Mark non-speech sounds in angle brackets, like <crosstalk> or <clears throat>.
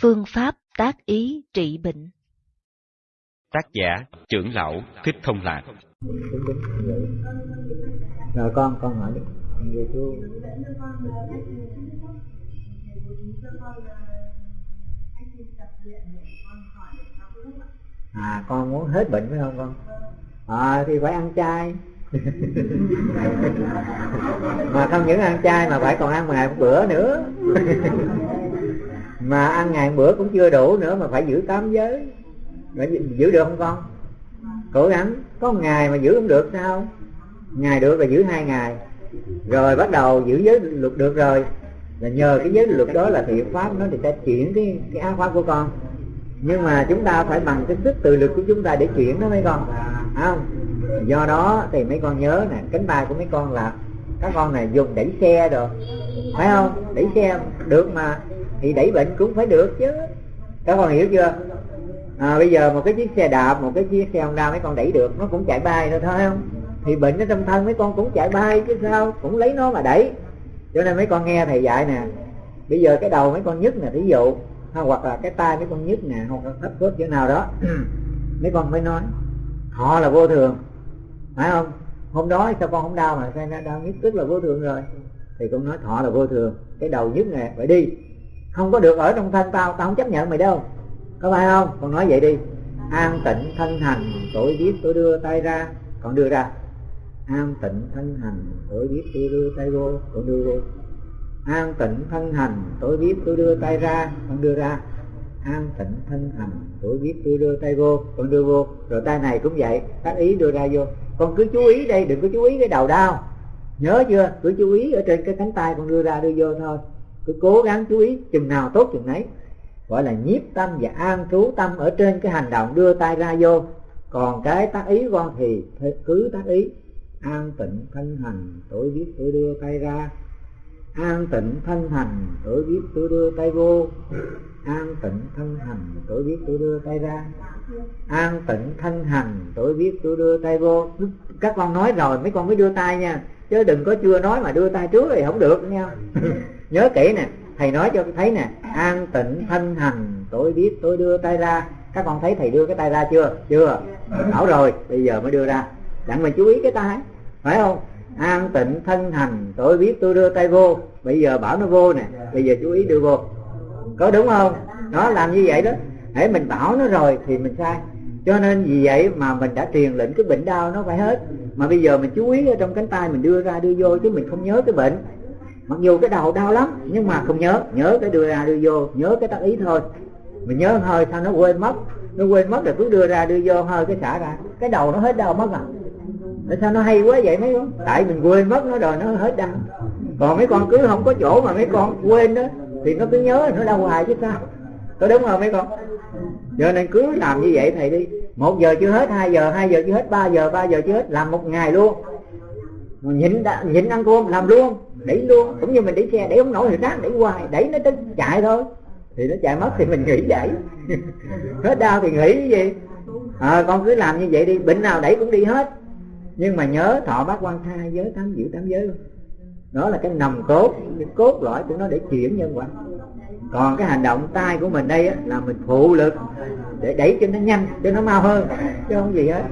Phương pháp tác ý trị bệnh. Tác giả trưởng lão Thích Thông Lạc. Rồi con con hỏi đi. Về chú. À con muốn hết bệnh phải không con? À thì phải ăn chay. <laughs> Mà không những ăn chay mà phải còn ăn ngày một bữa nữa <laughs> mà ăn ngày bữa cũng chưa đủ nữa mà phải giữ tám giới. Mà giữ được không con? Cố gắng có ngày mà giữ không được sao? Ngày được là giữ hai ngày. Rồi bắt đầu giữ giới luật được rồi. Là nhờ cái giới luật đó là thiện pháp nó thì sẽ chuyển cái cái ác pháp của con. Nhưng mà chúng ta phải bằng cái sức tự lực của chúng ta để chuyển nó mấy con. Không? Do đó thì mấy con nhớ nè, cánh tay của mấy con là các con này dùng đẩy xe rồi. Phải không? Đẩy xe. Được mà thì đẩy bệnh cũng phải được chứ. Các con hiểu chưa? À, bây giờ một cái chiếc xe đạp một cái chiếc xe honda mấy con đẩy được nó cũng chạy bay rồi thôi không? Thì bệnh ở trong thân mấy con cũng chạy bay chứ sao? Cũng lấy nó mà đẩy. Cho nên mấy con nghe thầy dạy nè bây giờ cái đầu mấy con nhức nè ví dụ hoặc là cái tay mấy con nhức nè hoặc là thấp khớp chỗ nào đó <clears throat> mấy con mới nói họ là vô thường. Phải không? Hôm đó sao con không đau mà sao đau nhức? Tức là vô thường rồi. Thì con nói thọ là vô thường. Cái đầu nhức nè phải đi không có được ở trong thân tao tao không chấp nhận mày đâu. Có phải không? Con nói vậy đi. An tịnh thân hành, tội biết tôi đưa tay ra. Còn đưa ra. An tịnh thân hành tôi biết tôi đưa tay vô. Còn đưa vô. An tịnh thân hành tôi biết tôi đưa tay ra. Còn đưa ra. An tịnh thân hành tôi biết tôi đưa tay vô. Con đưa vô. Rồi tay này cũng vậy. Tác ý đưa ra vô. Con cứ chú ý đây, đừng có chú ý cái đầu đau. Nhớ chưa? Cứ chú ý ở trên cái cánh tay con đưa ra đưa vô thôi cứ cố gắng chú ý chừng nào tốt chừng nấy. Gọi là nhiếp tâm và an trú tâm ở trên cái hành động đưa tay ra vô. Còn cái tác ý con thì cứ tác ý. An tịnh thân hành tôi biết tôi đưa tay ra. An tịnh thân hành tôi biết tôi đưa tay vô. An tịnh thân hành tôi biết tôi đưa tay ra. An tịnh thân hành tôi biết tôi đưa tay vô. Các con nói rồi, mấy con mới đưa tay nha. Chứ đừng có chưa nói mà đưa tay trước thì không được nha nhớ kỹ nè, thầy nói cho thấy nè, an tịnh thân hành, tôi biết tôi đưa tay ra. Các con thấy thầy đưa cái tay ra chưa? Chưa. Bảo rồi, bây giờ mới đưa ra. Đặng mình chú ý cái tay, phải không? An tịnh thân hành, tôi biết tôi đưa tay vô. Bây giờ bảo nó vô nè, bây giờ chú ý đưa vô. Có đúng không? Nó làm như vậy đó. Hãy mình bảo nó rồi thì mình sai. Cho nên vì vậy mà mình đã truyền lệnh cái bệnh đau nó phải hết. Mà bây giờ mình chú ý ở trong cánh tay mình đưa ra, đưa vô chứ mình không nhớ cái bệnh mặc dù cái đầu đau lắm, nhưng mà không nhớ. Nhớ cái đưa ra đưa vô, nhớ cái tác ý thôi. Mình nhớ hơi sao nó quên mất. Nó quên mất là cứ đưa ra đưa vô hơi cái xả ra. Cái đầu nó hết đau mất à. Tại sao nó hay quá vậy mấy con? Tại mình quên mất nó rồi, nó hết đau. Còn mấy con cứ không có chỗ mà mấy con quên đó, thì nó cứ nhớ nó đau hoài chứ sao? Có đúng không mấy con? Giờ nên cứ làm như vậy thầy đi. Một giờ chưa hết, hai giờ hai giờ chưa hết, ba giờ ba giờ chưa hết, làm một ngày luôn. Nhịn nhịn ăn cơm, làm luôn đẩy luôn cũng như mình đẩy xe đẩy không nổi thì ráng đẩy hoài đẩy nó tới chạy thôi. Thì nó chạy mất thì mình nghỉ vậy. <laughs> Hết đau thì nghỉ cái gì? À, con cứ làm như vậy đi bệnh nào đẩy cũng đi hết. Nhưng mà nhớ thọ bát quan thai giới tám giữ tám giới đó là cái nòng cốt cái cốt lõi của nó để chuyển nhân quả. Còn cái hành động tay của mình đây á, là mình phụ lực để đẩy cho nó nhanh cho nó mau hơn chứ không gì hết.